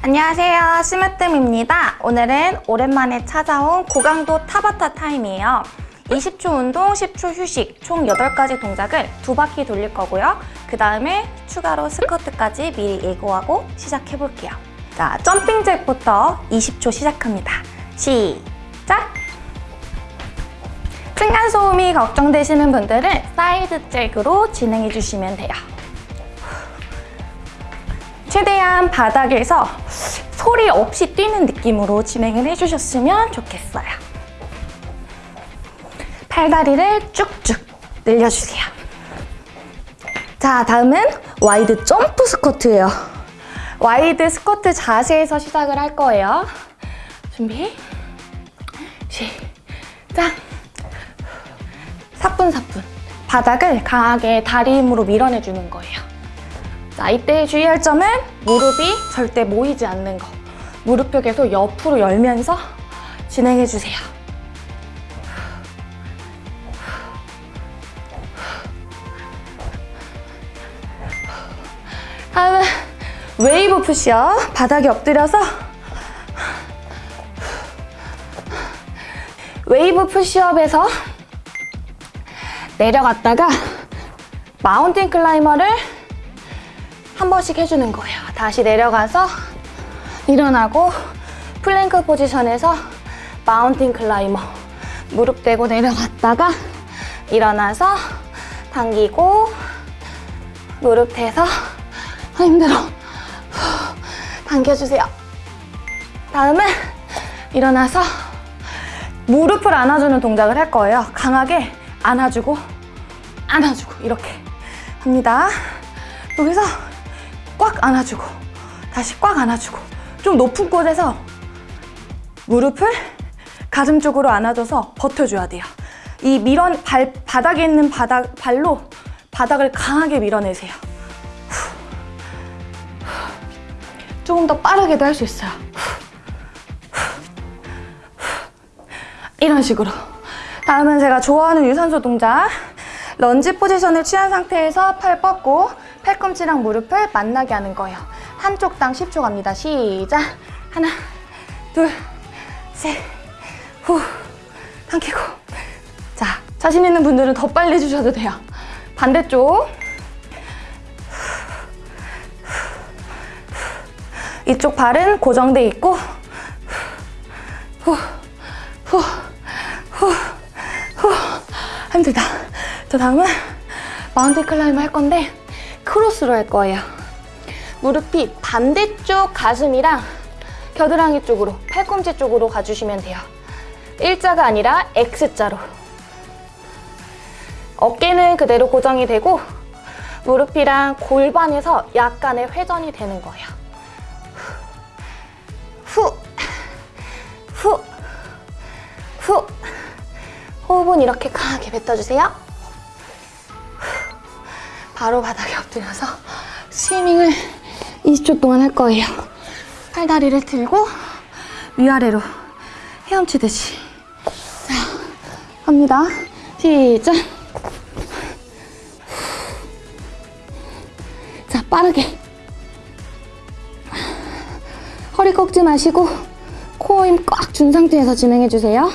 안녕하세요. 스무뜸입니다. 오늘은 오랜만에 찾아온 고강도 타바타 타임이에요. 20초 운동, 10초 휴식 총 8가지 동작을 두 바퀴 돌릴 거고요. 그 다음에 추가로 스쿼트까지 미리 예고하고 시작해볼게요. 자, jumping jack부터 20초 시작합니다. 시작! 층간소음이 걱정되시는 분들은 side jack으로 진행해 주시면 돼요 최대한 바닥에서 소리 없이 뛰는 느낌으로 진행을 해주셨으면 좋겠어요. 팔다리를 쭉쭉 늘려주세요. 자, 다음은 wide jump 스쿼트예요. wide 스쿼트 자세에서 시작을 할 거예요. 준비, 시작! 사뿐사뿐 바닥을 강하게 다리 힘으로 밀어내주는 거예요. 자, 이때 주의할 점은 무릎이 절대 모이지 않는 거. 무릎 벽에서 옆으로 열면서 진행해주세요. 다음은 웨이브 푸시업. 바닥에 엎드려서 웨이브 푸시업에서 내려갔다가 mountain climber를 한 번씩 해주는 거예요. 다시 내려가서 일어나고 plank position에서 mountain climber 무릎 대고 내려갔다가 일어나서 당기고 무릎 대서 아, 힘들어 당겨주세요. 다음은 일어나서 무릎을 안아주는 동작을 할 거예요. 강하게 안아주고 안아주고 이렇게 합니다. 여기서 꽉 안아주고 다시 꽉 안아주고 좀 높은 곳에서 무릎을 가슴 쪽으로 안아줘서 버텨줘야 돼요. 이 밀어 발 바닥에 있는 바닥 발로 바닥을 강하게 밀어내세요. 조금 더 빠르게도 할 수 있어요. 이런 식으로. 다음은 제가 좋아하는 유산소 동작. 런지 포지션을 취한 상태에서 팔 뻗고 팔꿈치랑 무릎을 만나게 하는 거예요. 한쪽당 10초 갑니다. 시작! 하나, 둘, 셋, 후, 당기고. 자, 자신 있는 분들은 더 빨리 해주셔도 돼요. 반대쪽. 이쪽 발은 고정돼 있고 후, 후, 후, 후. 힘들다. 자, 다음은 mountain climber 할 건데 크로스로 할 거예요. 무릎이 반대쪽 가슴이랑 겨드랑이 쪽으로, 팔꿈치 쪽으로 가주시면 돼요. 일자가 아니라 X자로. 어깨는 그대로 고정이 되고 무릎이랑 골반에서 약간의 회전이 되는 거예요. 후, 후, 후. 호흡은 이렇게 강하게 뱉어주세요. 바로 바닥에 엎드려서 스위밍을 20초 동안 할 거예요. 팔다리를 들고 위아래로 헤엄치듯이. 자, 갑니다. 시작. 자, 빠르게. 허리 꺾지 마시고 코어 힘 꽉 준 상태에서 진행해주세요.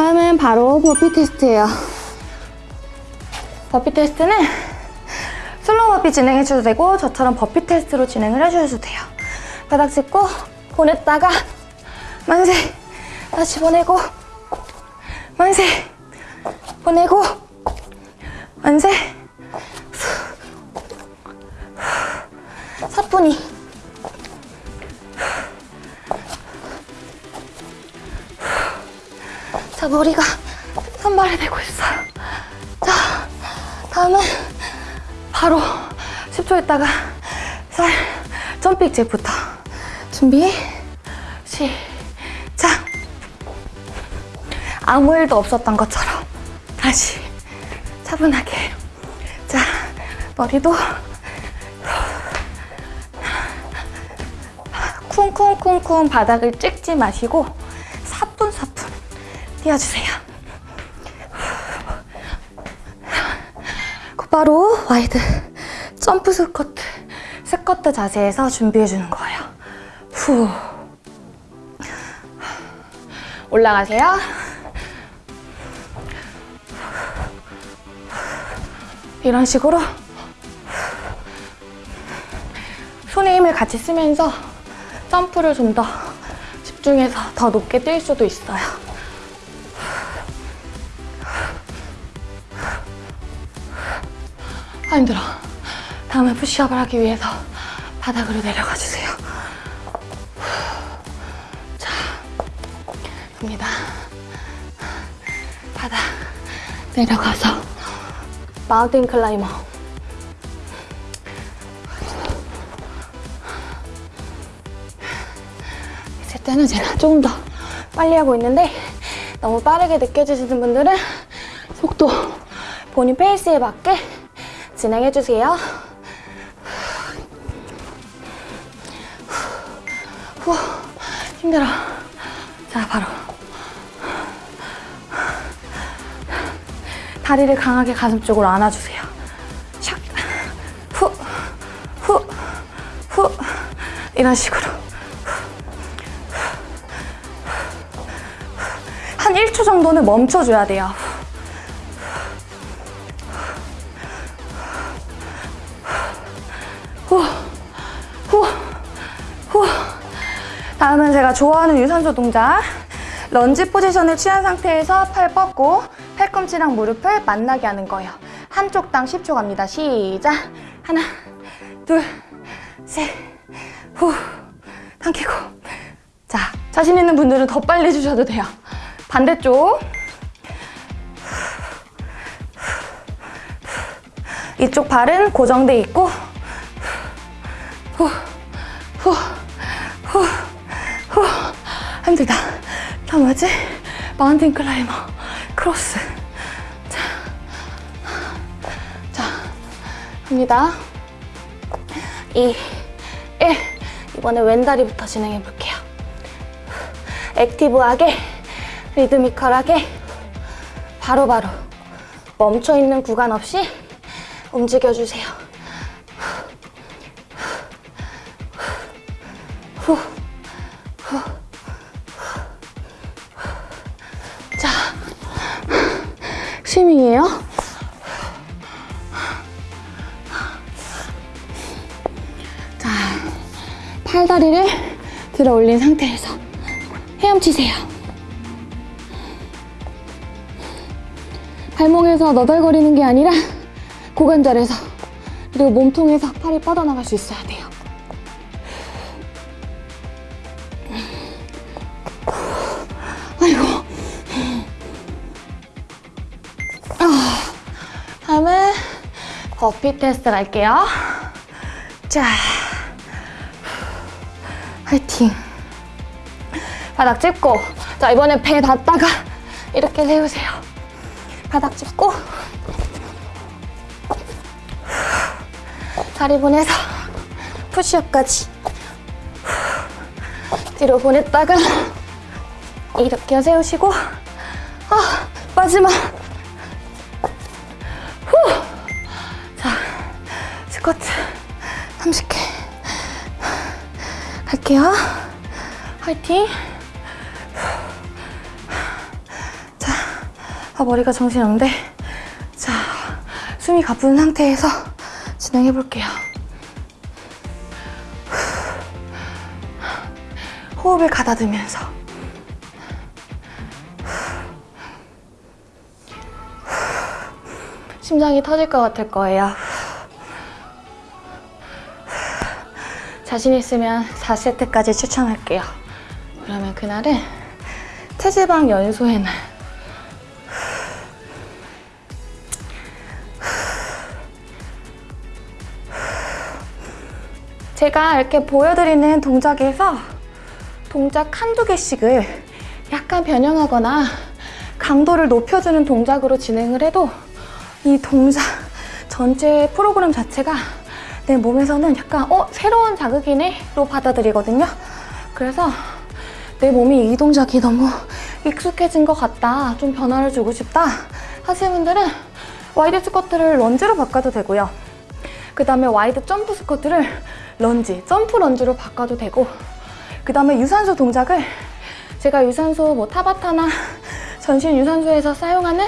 다음은 바로 버피 테스트예요. burpee test는 slow burpee 진행해주셔도 되고 저처럼 burpee test로 진행을 해주셔도 돼요. 바닥 짚고 보냈다가 만세 다시 보내고 만세 보내고 만세 사뿐히 자, 머리가 산발이 되고 있어요. 자, 다음은 바로 10초 있다가 살 점핑 잭부터 준비, 시작! 아무 일도 없었던 것처럼 다시 차분하게 자, 머리도 쿵쿵쿵쿵 바닥을 찍지 마시고 띄워주세요. 바로 wide jump squat, 스쿼트 자세에서 준비해주는 거예요. 후. 올라가세요. 이런 식으로 손에 힘을 같이 쓰면서 점프를 좀 더 집중해서 더 높게 뛸 수도 있어요. 아 힘들어. 다음에 푸시업을 하기 위해서 바닥으로 내려가 주세요. 자, 갑니다. 바닥 내려가서 mountain climber. 있을 때는 제가 조금 더 빨리 하고 있는데 너무 빠르게 느껴지시는 분들은 속도 본인 페이스에 맞게 진행해주세요. 후, 힘들어. 자, 바로. 다리를 강하게 가슴 쪽으로 안아주세요. 샥, 후, 후, 후. 이런 식으로. 한 1초 정도는 멈춰줘야 돼요. 좋아하는 유산소 동작. 런지 포지션을 취한 상태에서 팔 뻗고 팔꿈치랑 무릎을 만나게 하는 거예요. 한쪽당 10초 갑니다. 시작. 하나, 둘, 셋, 후. 당기고. 자, 자신 있는 분들은 더 빨리 해주셔도 돼요. 반대쪽. 이쪽 발은 고정돼 있고 후, 후, 뭐지? mountain climber, cross. 자, 자, 갑니다. 2, 1. 이번에 왼다리부터 진행해 볼게요. active하게, 리드미컬하게, 바로바로 멈춰 있는 구간 없이 움직여주세요. 스윙이에요. 자, 팔다리를 들어 올린 상태에서 헤엄치세요. 발목에서 너덜거리는 게 아니라 고관절에서 그리고 몸통에서 팔이 뻗어나갈 수 있어야 돼요. 버피 테스트 갈게요. 자, 화이팅. 바닥 짚고, 자 이번에 배 닿다가 이렇게 세우세요. 바닥 짚고, 다리 보내서 푸시업까지 뒤로 보냈다가 이렇게 세우시고 아 마지막 후! 자 스쿼트 30개 갈게요. 화이팅. 자 아, 머리가 정신없는데. 자 숨이 가쁜 상태에서 진행해 볼게요. 호흡을 가다듬으면서. 심장이 터질 것 같을 거예요. 자신 있으면 4세트까지 추천할게요. 그러면 그날은 체지방 연소의 날. 제가 이렇게 보여드리는 동작에서 동작 한두 개씩을 약간 변형하거나 강도를 높여주는 동작으로 진행을 해도 이 동작 전체 프로그램 자체가 내 몸에서는 약간 어? 새로운 자극이네? 로 받아들이거든요. 그래서 내 몸이 이 동작이 너무 익숙해진 것 같다. 좀 변화를 주고 싶다. 하시는 분들은 wide squat를 lunge로 바꿔도 되고요. 그 다음에 wide jump squat를 lunge, jump lunge로 바꿔도 되고 그 다음에 유산소 동작을 제가 유산소 뭐 타바타나 전신 유산소에서 사용하는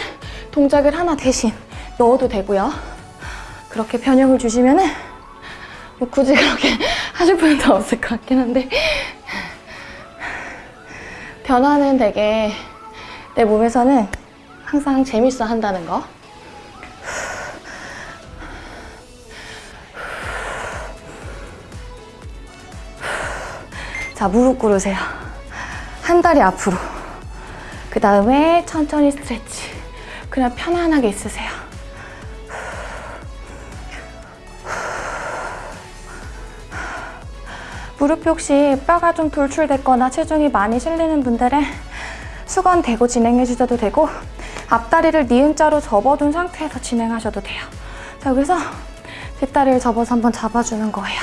동작을 하나 대신 넣어도 되고요. 그렇게 변형을 주시면 은 뭐 굳이 그렇게 하실 필요도 없을 것 같긴 한데 변화는 되게 내 몸에서는 항상 재밌어 한다는 거. 자, 무릎 꿇으세요. 한 다리 앞으로. 그 다음에 천천히 스트레치. 그냥 편안하게 있으세요. 무릎이 혹시 뼈가 좀 돌출됐거나 체중이 많이 실리는 분들은 수건 대고 진행해 주셔도 되고 앞다리를 니은자로 접어둔 상태에서 진행하셔도 돼요. 자, 그래서 뒷다리를 접어서 한번 잡아주는 거예요.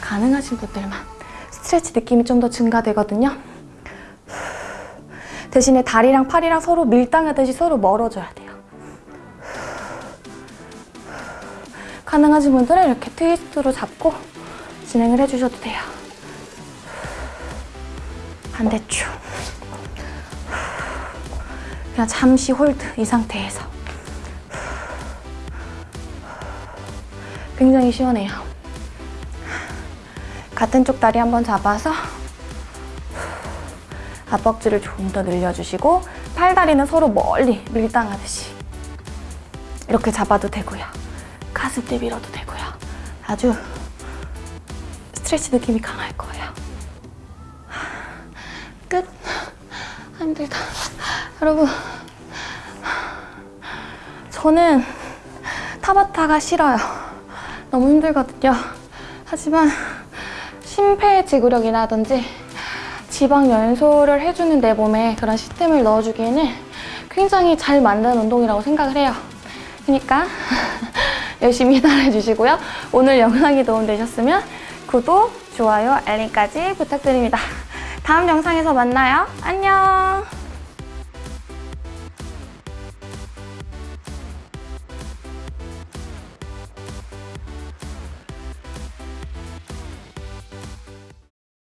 가능하신 분들만. stretch 느낌이 좀 더 증가되거든요. 대신에 다리랑 팔이랑 서로 밀당하듯이 서로 멀어져야 돼요. 가능하신 분들은 이렇게 트위스트로 잡고 진행을 해주셔도 돼요. 반대쪽. 그냥 잠시 hold 이 상태에서. 굉장히 시원해요. 같은 쪽 다리 한번 잡아서 앞벅지를 좀더 늘려주시고 팔다리는 서로 멀리 밀당하듯이 이렇게 잡아도 되고요. 가슴대 밀어도 되고요. 아주 스트레치 느낌이 강할 거예요. 힘들다. 여러분, 저는 타바타가 싫어요. 너무 힘들거든요. 하지만 심폐지구력이라든지 지방 연소를 해주는 내 몸에 그런 시스템을 넣어주기에는 굉장히 잘 만든 운동이라고 생각을 해요. 그러니까 열심히 따라해 주시고요. 오늘 영상이 도움되셨으면 구독, 좋아요, 알림까지 부탁드립니다. 다음 영상에서 만나요. 안녕!